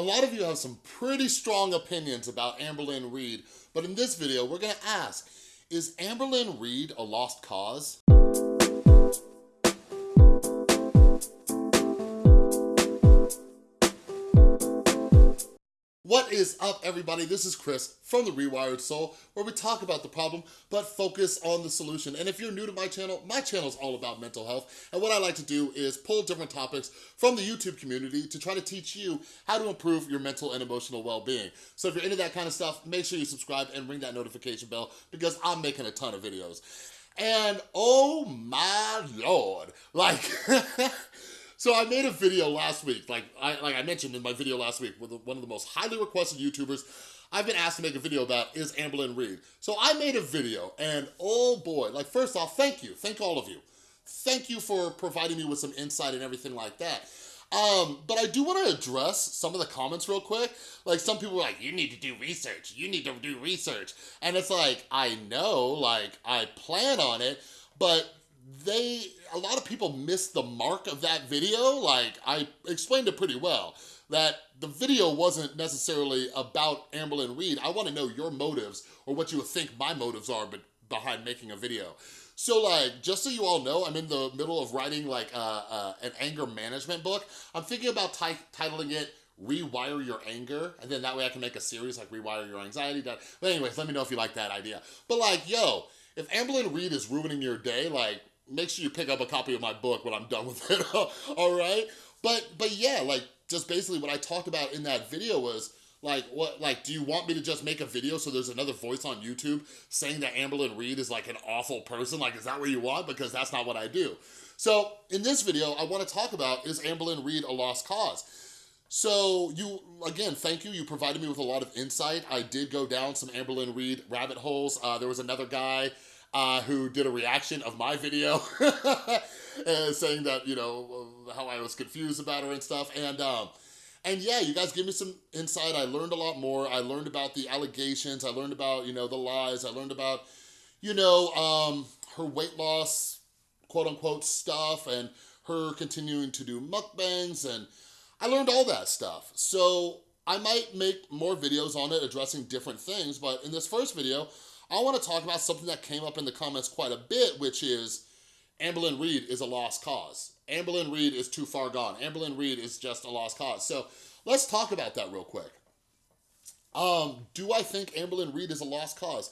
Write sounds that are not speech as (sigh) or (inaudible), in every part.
a lot of you have some pretty strong opinions about Amberlynn Reid, but in this video, we're gonna ask, is Amberlynn Reid a lost cause? What is up, everybody? This is Chris from The Rewired Soul, where we talk about the problem, but focus on the solution. And if you're new to my channel, my channel is all about mental health. And what I like to do is pull different topics from the YouTube community to try to teach you how to improve your mental and emotional well-being. So if you're into that kind of stuff, make sure you subscribe and ring that notification bell because I'm making a ton of videos. And oh my Lord, like... (laughs) So I made a video last week, like I, like I mentioned in my video last week, with one of the most highly requested YouTubers. I've been asked to make a video about is Amberlynn Reid. So I made a video and oh boy, like first off, thank you, thank all of you. Thank you for providing me with some insight and everything like that. Um, but I do want to address some of the comments real quick. Like some people are like, you need to do research. You need to do research. And it's like, I know, like I plan on it, but they, a lot of people missed the mark of that video. Like, I explained it pretty well, that the video wasn't necessarily about Amberlynn Reid. I wanna know your motives or what you think my motives are behind making a video. So like, just so you all know, I'm in the middle of writing like uh, uh, an anger management book. I'm thinking about titling it rewire your anger and then that way I can make a series like rewire your anxiety but anyways let me know if you like that idea but like yo if Amberlynn Reid is ruining your day like make sure you pick up a copy of my book when I'm done with it, (laughs) all right? But, but yeah, like, just basically what I talked about in that video was, like, what, like, do you want me to just make a video so there's another voice on YouTube saying that Amberlynn Reid is like an awful person? Like, is that what you want? Because that's not what I do. So in this video, I wanna talk about, is Amberlynn Reid a lost cause? So you, again, thank you. You provided me with a lot of insight. I did go down some Amberlynn Reid rabbit holes. Uh, there was another guy uh, who did a reaction of my video (laughs) saying that, you know, how I was confused about her and stuff. And, um, and yeah, you guys give me some insight. I learned a lot more. I learned about the allegations. I learned about, you know, the lies. I learned about, you know, um, her weight loss, quote unquote, stuff and her continuing to do mukbangs and I learned all that stuff. So I might make more videos on it addressing different things, but in this first video, I wanna talk about something that came up in the comments quite a bit, which is Amberlynn Reid is a lost cause. Amberlynn Reid is too far gone. Amberlynn Reid is just a lost cause. So let's talk about that real quick. Um, do I think Amberlynn Reid is a lost cause?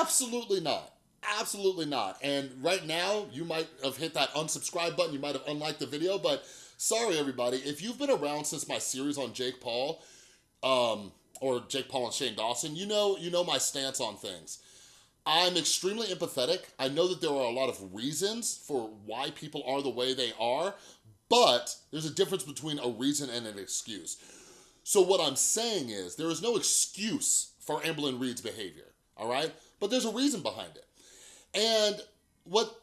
Absolutely not. Absolutely not. And right now, you might have hit that unsubscribe button, you might have unliked the video, but sorry everybody, if you've been around since my series on Jake Paul, um, or Jake Paul and Shane Dawson, you know, you know my stance on things. I'm extremely empathetic. I know that there are a lot of reasons for why people are the way they are, but there's a difference between a reason and an excuse. So what I'm saying is there is no excuse for Amberlynn Reid's behavior, all right? But there's a reason behind it. And what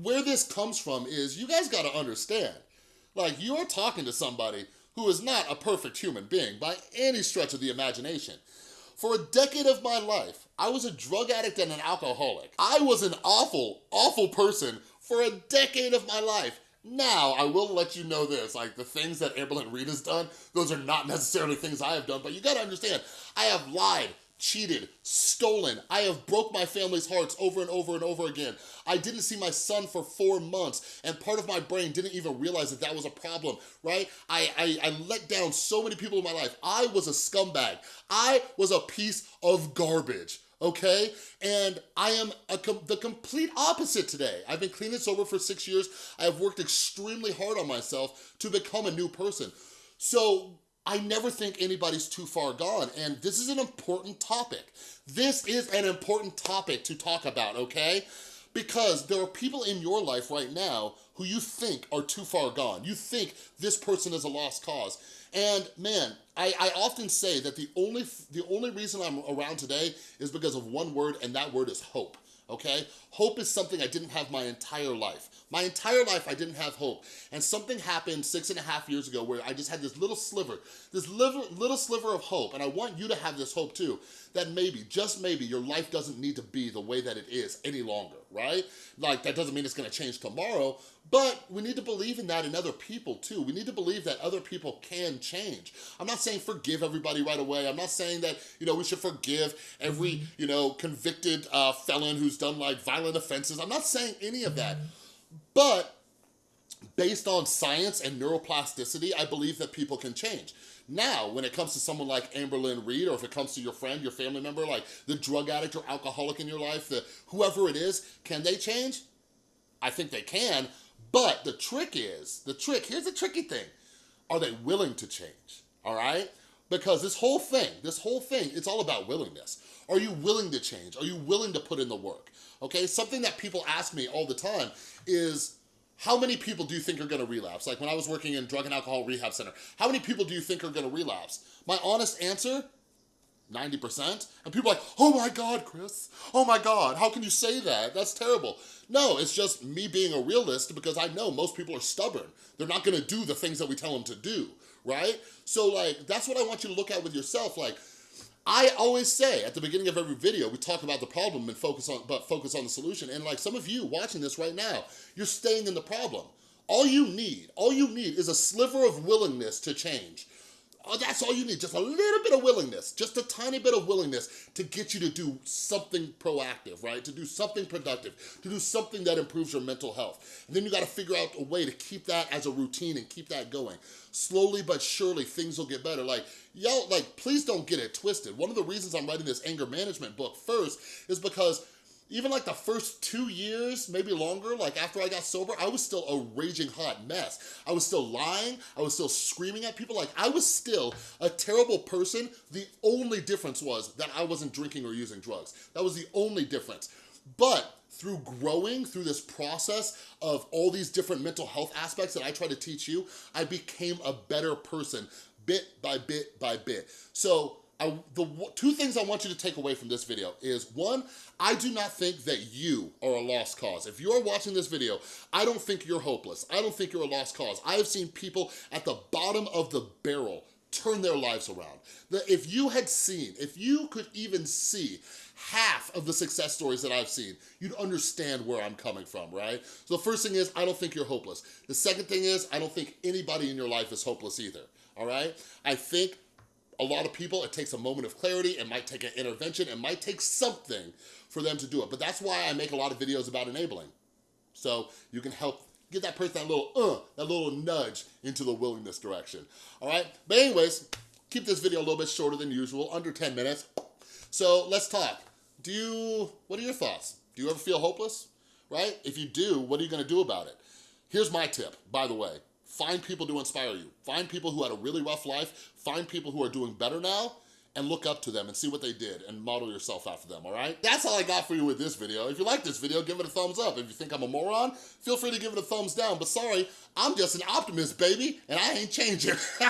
where this comes from is you guys gotta understand, like you're talking to somebody who is not a perfect human being by any stretch of the imagination. For a decade of my life, I was a drug addict and an alcoholic. I was an awful, awful person for a decade of my life. Now, I will let you know this, like the things that Amberlynn Reid has done, those are not necessarily things I have done, but you gotta understand, I have lied, cheated, stolen. I have broke my family's hearts over and over and over again. I didn't see my son for four months and part of my brain didn't even realize that that was a problem, right? I, I, I let down so many people in my life. I was a scumbag. I was a piece of garbage okay? And I am com the complete opposite today. I've been clean and sober for six years. I have worked extremely hard on myself to become a new person. So I never think anybody's too far gone, and this is an important topic. This is an important topic to talk about, okay? Because there are people in your life right now who you think are too far gone. You think this person is a lost cause. And man, I, I often say that the only, the only reason I'm around today is because of one word, and that word is hope okay? Hope is something I didn't have my entire life. My entire life, I didn't have hope. And something happened six and a half years ago where I just had this little sliver, this little, little sliver of hope. And I want you to have this hope too, that maybe, just maybe, your life doesn't need to be the way that it is any longer, right? Like, that doesn't mean it's gonna change tomorrow, But we need to believe in that in other people too. We need to believe that other people can change. I'm not saying forgive everybody right away. I'm not saying that, you know, we should forgive every, you know, convicted uh, felon who's done like violent offenses. I'm not saying any of that. But based on science and neuroplasticity, I believe that people can change. Now, when it comes to someone like Amberlynn Reid, or if it comes to your friend, your family member, like the drug addict or alcoholic in your life, the whoever it is, can they change? I think they can, but the trick is, the trick, here's the tricky thing. Are they willing to change, all right? Because this whole thing, this whole thing, it's all about willingness. Are you willing to change? Are you willing to put in the work? Okay, something that people ask me all the time is, how many people do you think are gonna relapse? Like when I was working in drug and alcohol rehab center, how many people do you think are gonna relapse? My honest answer, 90%. And people are like, oh my God, Chris. Oh my God, how can you say that? That's terrible. No, it's just me being a realist because I know most people are stubborn. They're not gonna do the things that we tell them to do, right? So like, that's what I want you to look at with yourself. Like, I always say at the beginning of every video, we talk about the problem and focus on, but focus on the solution. And like some of you watching this right now, you're staying in the problem. All you need, all you need is a sliver of willingness to change. Oh, that's all you need, just a little bit of willingness, just a tiny bit of willingness to get you to do something proactive, right? To do something productive, to do something that improves your mental health. And then you gotta figure out a way to keep that as a routine and keep that going. Slowly but surely, things will get better. Like, y'all, like, please don't get it twisted. One of the reasons I'm writing this anger management book first is because even like the first two years, maybe longer, like after I got sober, I was still a raging hot mess. I was still lying, I was still screaming at people, like I was still a terrible person. The only difference was that I wasn't drinking or using drugs. That was the only difference. But through growing, through this process of all these different mental health aspects that I try to teach you, I became a better person bit by bit by bit. So I, the two things I want you to take away from this video is one, I do not think that you are a lost cause. If you're watching this video, I don't think you're hopeless. I don't think you're a lost cause. I have seen people at the bottom of the barrel turn their lives around. That if you had seen, if you could even see half of the success stories that I've seen, you'd understand where I'm coming from, right? So the first thing is, I don't think you're hopeless. The second thing is, I don't think anybody in your life is hopeless either, all right? I think a lot of people, it takes a moment of clarity, it might take an intervention, it might take something for them to do it. But that's why I make a lot of videos about enabling. So you can help get that person that little uh, that little nudge into the willingness direction. All right, but anyways, keep this video a little bit shorter than usual, under 10 minutes. So let's talk. Do you, what are your thoughts? Do you ever feel hopeless, right? If you do, what are you gonna do about it? Here's my tip, by the way. Find people to inspire you. Find people who had a really rough life. Find people who are doing better now and look up to them and see what they did and model yourself after them, all right? That's all I got for you with this video. If you like this video, give it a thumbs up. If you think I'm a moron, feel free to give it a thumbs down. But sorry, I'm just an optimist, baby, and I ain't changing. (laughs)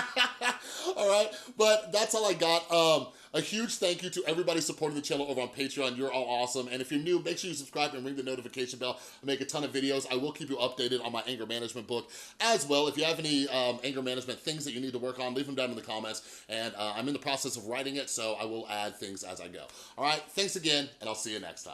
all right? But that's all I got. Um, a huge thank you to everybody supporting the channel over on Patreon. You're all awesome. And if you're new, make sure you subscribe and ring the notification bell. I make a ton of videos. I will keep you updated on my anger management book as well. If you have any um, anger management things that you need to work on, leave them down in the comments. And uh, I'm in the process of writing it, so I will add things as I go. All right, thanks again, and I'll see you next time.